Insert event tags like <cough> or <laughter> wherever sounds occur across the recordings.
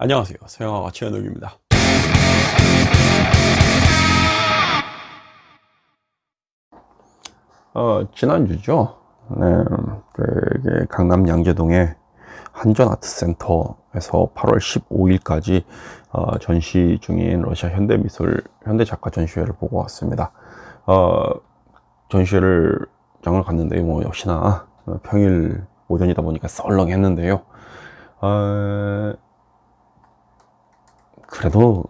안녕하세요. 서영아가 최현욱입니다. 어, 지난주죠? 네, 그, 강남 양재동의 한전아트센터에서 8월 15일까지 어, 전시 중인 러시아 현대미술 현대작가 전시회를 보고 왔습니다. 어, 전시회를 장을 갔는데 뭐 역시나 평일 오전이다 보니까 썰렁했는데요. 어, 그래도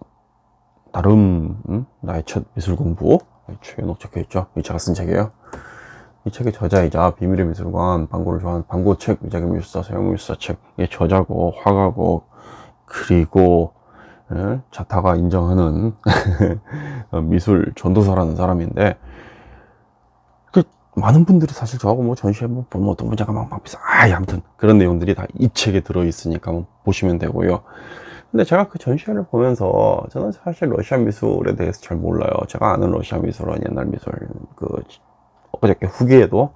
나름 음? 나의 첫 미술 공부? 최연옥 적혀있죠? 이 제가 쓴 책이에요. 이 책의 저자이자 비밀의 미술관 방고를 좋아하는 방고책 위자기 미술사 서영 미술사 책의 저자고 화가고 그리고 예? 자타가 인정하는 <laughs> 미술 전도사라는 사람인데 그 많은 분들이 사실 저하고 뭐 전시회 뭐 보면 어떤 분자가 막, 막 비싸. 아 아무튼 그런 내용들이 다 이 책에 들어있으니까 보시면 되고요 근데 제가 그 전시회를 보면서 저는 사실 러시아 미술에 대해서 잘 몰라요. 제가 아는 러시아 미술은 옛날 미술 그 엊그저께 후기에도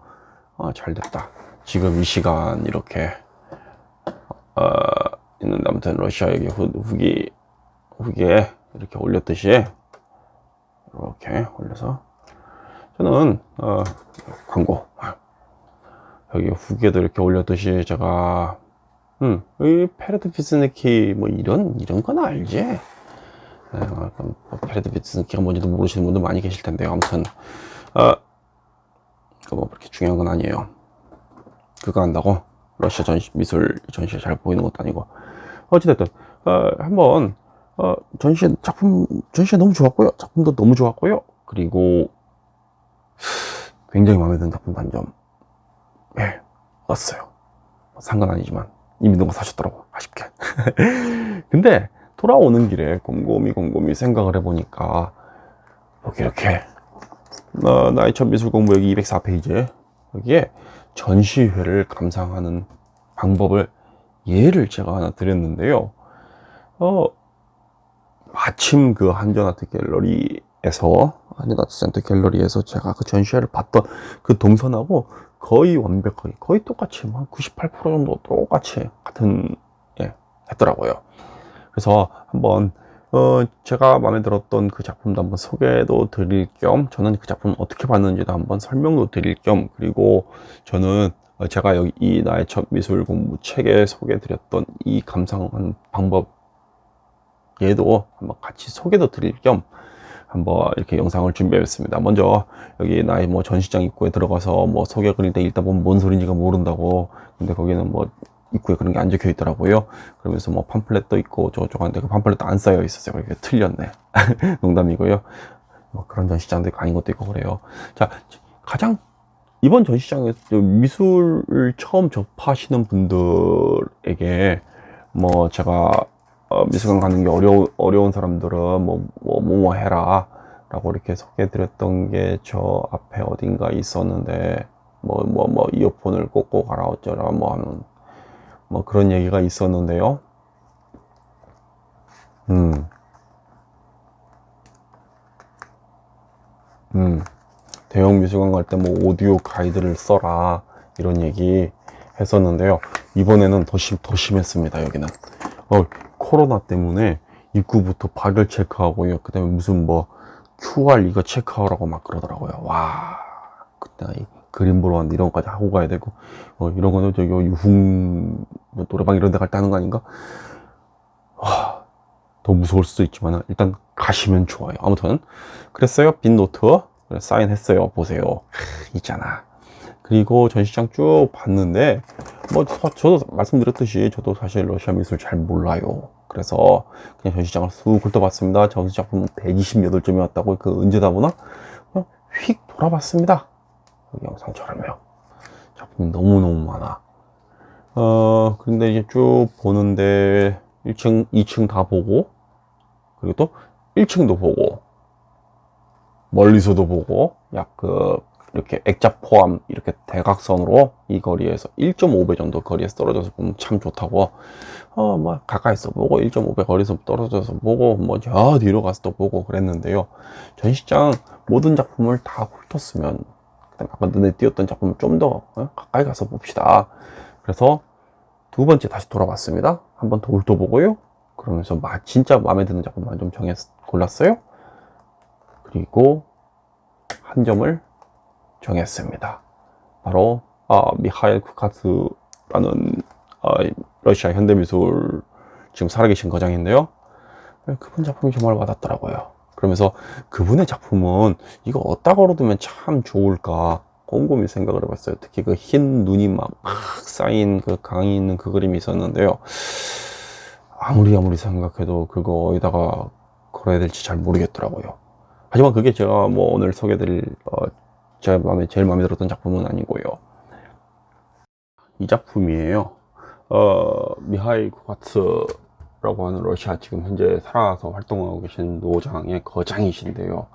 아, 잘 됐다. 지금 이 시간 이렇게 어, 있는데 아무튼 러시아 여기 후, 후기 후기에 이렇게 올렸듯이 이렇게 올려서 저는 어, 광고. 여기 후기에도 이렇게 올렸듯이 제가 음, 이 передвижники 뭐 이런 이런 건 알지? 네, 뭐 передвижники가 뭔지도 모르시는 분들 많이 계실 텐데요. 아무튼 어, 뭐 그렇게 중요한 건 아니에요. 그거 한다고 러시아 전시 미술 전시에 잘 보이는 것도 아니고 어찌됐든 어, 한번 어, 전시 작품 전시에 너무 좋았고요. 작품도 너무 좋았고요. 그리고 굉장히 마음에 드는 작품 단점 예, 왔어요. 상관 아니지만 이미 누가 사셨더라고 아쉽게. <laughs> 근데 돌아오는 길에 곰곰이 곰곰이 생각을 해보니까 여기 이렇게 어, 나의 첫 미술 공부 여기 204페이지 여기에 전시회를 감상하는 방법을 예를 제가 하나 드렸는데요. 어, 마침 그 한전아트 갤러리에서 한전아트 센터 갤러리에서 제가 그 전시회를 봤던 그 동선하고 거의 완벽하게 거의 똑같이 한 98% 정도 똑같이 같은 예, 했더라고요. 그래서 한번 어, 제가 마음에 들었던 그 작품도 한번 소개도 드릴 겸 저는 그 작품 어떻게 봤는지도 한번 설명도 드릴 겸 그리고 저는 제가 여기 이 나의 첫 미술 공부 책에 소개해 드렸던 이 감상한 방법 얘도 한번 같이 소개도 드릴 겸 한번 이렇게 영상을 준비했습니다. 먼저 여기 나의 뭐 전시장 입구에 들어가서 뭐 소개 읽다 보면 뭔 소리인지가 모른다고. 근데 거기는 뭐 입구에 그런 게 안 적혀 있더라고요. 그러면서 뭐 팜플렛도 있고 저쪽한테 그 팜플렛도 안 쌓여 있었어요. 그게 틀렸네. <laughs> 농담이고요. 뭐 그런 전시장도 있고 아닌 것도 있고 그래요. 자 가장 이번 전시장에서 미술을 처음 접하시는 분들에게 뭐 제가 어, 미술관 가는 게 어려, 어려운 사람들은 뭐, 뭐, 뭐, 뭐 해라. 라고 이렇게 소개해 드렸던 게 저 앞에 어딘가 있었는데, 뭐, 뭐, 뭐, 이어폰을 꽂고 가라 어쩌라, 뭐 하는, 뭐 그런 얘기가 있었는데요. 음. 음. 대형 미술관 갈 때 뭐 오디오 가이드를 써라. 이런 얘기 했었는데요. 이번에는 더 심, 더 심했습니다, 여기는. 어, 코로나 때문에 입구부터 박열 체크하고요. 그 다음에 무슨 뭐 QR 이거 체크하라고 막 그러더라고요. 와, 그때 이 그림 보러 왔는데 이런 것까지 하고 가야 되고, 어, 이런 거는 저기 유흥, 뭐 노래방 이런 데 갈 때 하는 거 아닌가? 와, 더 무서울 수도 있지만 일단 가시면 좋아요. 아무튼, 그랬어요. 빈 노트. 사인했어요. 보세요. 있잖아. 그리고 전시장 쭉 봤는데 뭐 저도 말씀드렸듯이 저도 사실 러시아 미술 잘 몰라요. 그래서 그냥 전시장을 쑥 훑어봤습니다. 전시 작품 128점이 왔다고 그 언제다 보나? 그냥 휙 돌아봤습니다. 영상처럼요. 작품이 너무너무 많아. 어 근데 이제 쭉 보는데 1층 2층 다 보고 그리고 또 1층도 보고 멀리서도 보고 약그 이렇게 액자 포함 이렇게 대각선으로 이 거리에서 1.5배 정도 거리에서 떨어져서 보면 참 좋다고 어뭐 가까이서 보고 1.5배 거리에서 떨어져서 보고 뭐저 뒤로 가서 또 보고 그랬는데요 전시장 모든 작품을 다 훑었으면 아까 눈에 띄었던 작품을 좀더 어? 가까이 가서 봅시다 그래서 두 번째 다시 돌아봤습니다 한 번 더 훑어보고요 그러면서 마, 진짜 마음에 드는 작품만 좀 정해 골랐어요. 그리고 한 점을 정했습니다. 바로 아, 미하일 쿠카스라는 아, 러시아 현대미술 지금 살아계신 거장인데요. 그분 작품이 정말 와닿더라고요. 그러면서 그분의 작품은 이거 어디다 걸어두면 참 좋을까 곰곰이 생각을 해봤어요. 특히 그 흰 눈이 막, 막 쌓인 그 강이 있는 그 그림이 있었는데요. 아무리 아무리 생각해도 그거 어디다가 걸어야 될지 잘 모르겠더라고요. 하지만 그게 제가 뭐 오늘 소개드릴 어, 제 마음에 제일 마음에 들었던 작품은 아니고요. 이 작품이에요. 어, 미하일 쿠가츠라고 하는 러시아 지금 현재 살아서 활동하고 계신 노장의 거장이신데요.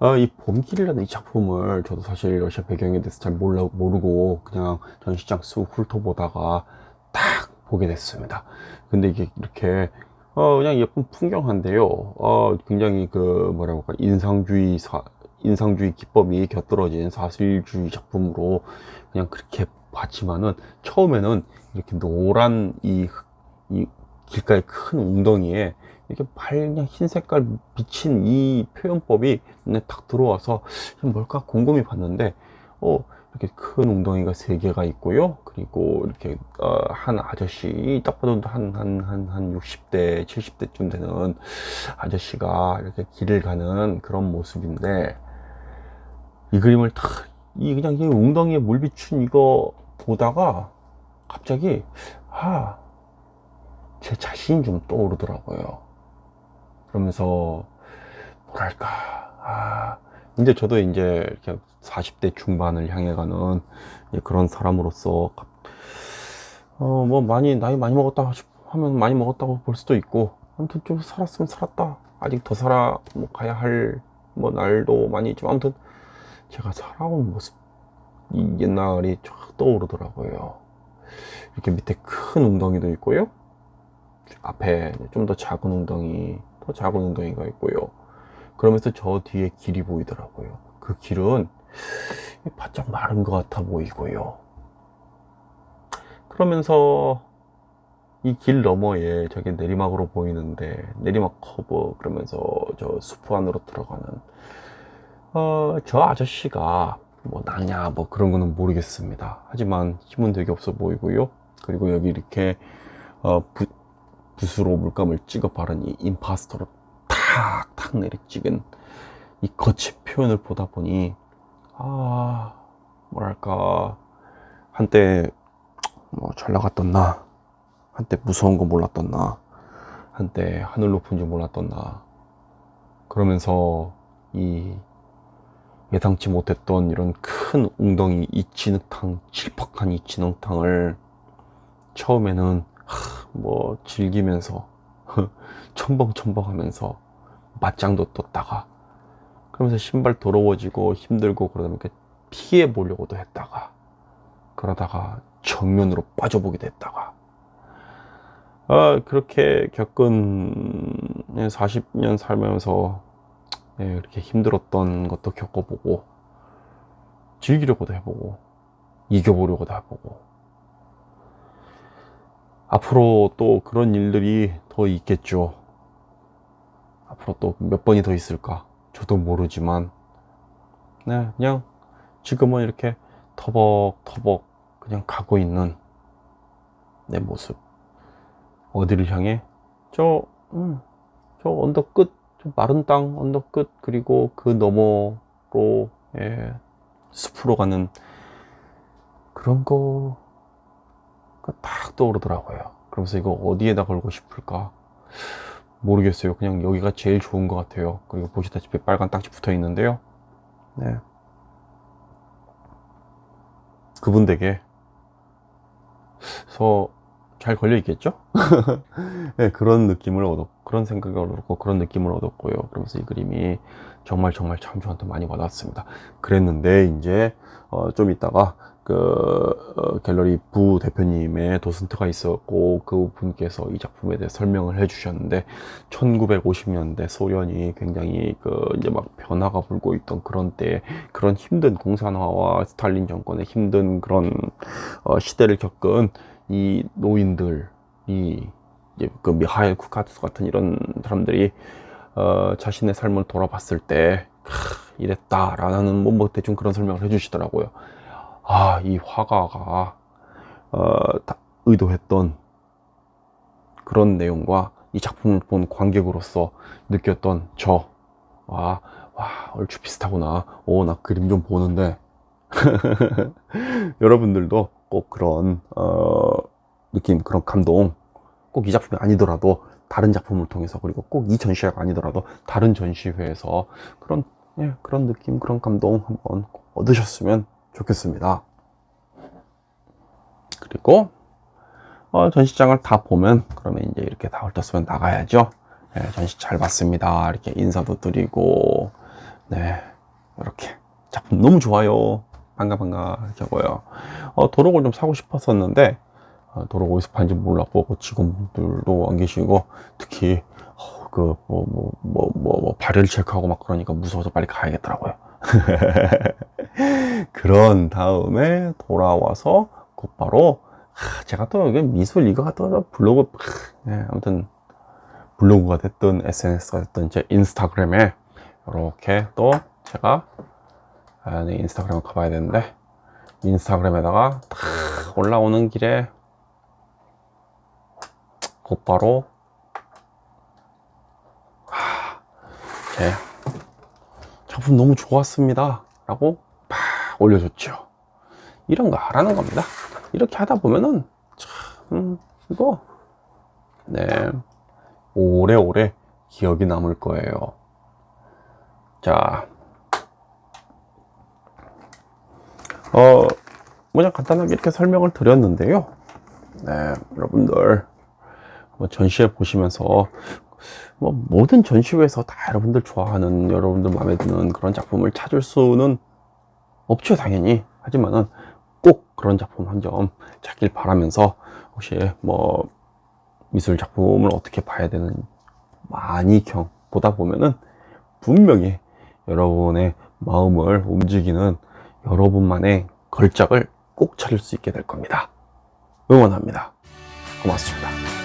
어, 이 봄길이라는 이 작품을 저도 사실 러시아 배경에 대해서 잘 몰라, 모르고 그냥 전시장 쑥 훑어보다가 딱 보게 됐습니다. 근데 이게 이렇게 어, 그냥 예쁜 풍경한데요. 어, 굉장히 그 뭐라고 할까 인상주의 사, 인상주의 기법이 곁들어진 사실주의 작품으로 그냥 그렇게 봤지만은 처음에는 이렇게 노란 이, 이 길가의 큰 웅덩이에 이렇게 밝은 흰 색깔 비친 이 표현법이 눈에 딱 들어와서 뭘까 곰곰이 봤는데 어 이렇게 큰 웅덩이가 세 개가 있고요. 그리고 이렇게 어, 한 아저씨 딱 봐도 한 한 한 한 60대 70대쯤 되는 아저씨가 이렇게 길을 가는 그런 모습인데 이 그림을 탁 이 그냥 이 웅덩이에 물 비춘 이거 보다가 갑자기 아 제 자신이 좀 떠오르더라고요. 그러면서 뭐랄까 아 이제 저도 이제 이렇게 40대 중반을 향해 가는 그런 사람으로서 어 뭐 많이 나이 많이 먹었다 하면 많이 먹었다고 볼 수도 있고 아무튼 좀 살았으면 살았다. 아직 더 살아 뭐 가야 할 뭐 날도 많이 있지만 아무튼 제가 살아온 모습 이 옛날이 쫙 떠오르더라고요. 이렇게 밑에 큰 웅덩이도 있고요. 앞에 좀 더 작은 웅덩이 더 작은 웅덩이가 있고요. 그러면서 저 뒤에 길이 보이더라고요. 그 길은 바짝 마른 것 같아 보이고요. 그러면서 이 길 너머에 저게 내리막으로 보이는데 내리막 커브 그러면서 저숲 안으로 들어가는 어, 저 아저씨가 뭐 나냐 뭐 그런 거는 모르겠습니다. 하지만 힘은 되게 없어 보이고요. 그리고 여기 이렇게 어, 부, 붓으로 물감을 찍어 바른 이 임파스터로 탁탁 내리 찍은 이 거치 표현을 보다 보니 아 뭐랄까. 한때 뭐 잘 나갔던 나? 한때 무서운 거 몰랐던 나? 한때 하늘 높은 줄 몰랐던 나? 그러면서 이 예상치 못했던 이런 큰 웅덩이 이 진흙탕 칠퍽한 이 진흙탕을 처음에는 뭐 즐기면서 <laughs> 첨벙첨벙 하면서 맞짱도 떴다가 그러면서 신발 더러워지고 힘들고 그러다 보니까 피해 보려고도 했다가 그러다가 정면으로 빠져보기도 했다가. 아, 그렇게 겪은 40년 살면서 예, 이렇게 힘들었던 것도 겪어보고 즐기려고도 해보고 이겨보려고도 해보고. 앞으로 또 그런 일들이 더 있겠죠. 앞으로 또 몇 번이 더 있을까? 저도 모르지만. 네, 그냥 지금은 이렇게 터벅터벅 그냥 가고 있는 내 모습. 어디를 향해? 저, 음, 저 언덕 끝 마른 땅 언덕 끝 그리고 그 너머로 예, 숲으로 가는 그런 거가 딱 떠오르더라고요. 그러면서 이거 어디에다 걸고 싶을까? 모르겠어요. 그냥 여기가 제일 좋은 것 같아요. 그리고 보시다시피 빨간 딱지 붙어 있는데요. 네. 그분 댁에 서 잘 걸려 있겠죠? <laughs> 네, 그런 느낌을 얻었 그런 생각을 얻었고 그런 느낌을 얻었고요 그러면서 이 그림이 정말 정말 참 저한테 많이 와닿았습니다 그랬는데 이제 어, 좀 있다가 그 어, 갤러리 부 대표님의 도슨트가 있었고 그 분께서 이 작품에 대해 설명을 해 주셨는데 1950년대 소련이 굉장히 그 이제 막 변화가 불고 있던 그런 때 그런 힘든 공산화와 스탈린 정권의 힘든 그런 어, 시대를 겪은 이 노인들이 그 미하일 쿠카투스 같은 이런 사람들이 어, 자신의 삶을 돌아봤을 때 크, 이랬다라는 뭐, 뭐 대충 그런 설명을 해주시더라고요. 아, 이 화가가 어, 다 의도했던 그런 내용과 이 작품을 본 관객으로서 느꼈던 저, 와, 와, 얼추 비슷하구나. 오, 나 그림 좀 보는데. <laughs> 여러분들도 꼭 그런, 어, 느낌, 그런 감동, 꼭 이 작품이 아니더라도 다른 작품을 통해서 그리고 꼭 이 전시회가 아니더라도 다른 전시회에서 그런, 예, 그런 느낌, 그런 감동 한번 꼭 얻으셨으면 좋겠습니다. 그리고 어, 전시장을 다 보면 그러면 이제 이렇게 다 훑었으면 나가야죠. 네, 전시 잘 봤습니다. 이렇게 인사도 드리고 네 이렇게 작품 너무 좋아요. 반가 반가 하고요. 어, 도록을 좀 사고 싶었었는데 어, 도록 어디서 파는지 몰랐고 그 직원들도 안 계시고 특히 어, 그뭐 뭐 뭐 뭐 뭐 발열 체크하고 막 그러니까 무서워서 빨리 가야겠더라고요. <laughs> 그런 다음에 돌아와서 곧바로 하, 제가 또 미술 이거 또 블로그 하, 네, 아무튼 블로그가 됐든 SNS가 됐든 제 인스타그램에 이렇게 또 제가 아, 네, 인스타그램을 가봐야 되는데 인스타그램에다가 탁 올라오는 길에 곧바로 하, 제 작품 너무 좋았습니다. 라고 팍 올려줬죠. 이런 거 하라는 겁니다. 이렇게 하다 보면은 참 이거 네 오래오래 기억이 남을 거예요. 자 어, 그냥 간단하게 이렇게 설명을 드렸는데요. 네 여러분들. 뭐 전시회 보시면서 뭐 모든 전시회에서 다 여러분들 좋아하는 여러분들 마음에 드는 그런 작품을 찾을 수는 없죠 당연히. 하지만은 꼭 그런 작품 한 점 찾길 바라면서 혹시 뭐 미술 작품을 어떻게 봐야 되는 많이 경 보다 보면은 분명히 여러분의 마음을 움직이는 여러분만의 걸작을 꼭 찾을 수 있게 될 겁니다. 응원합니다. 고맙습니다.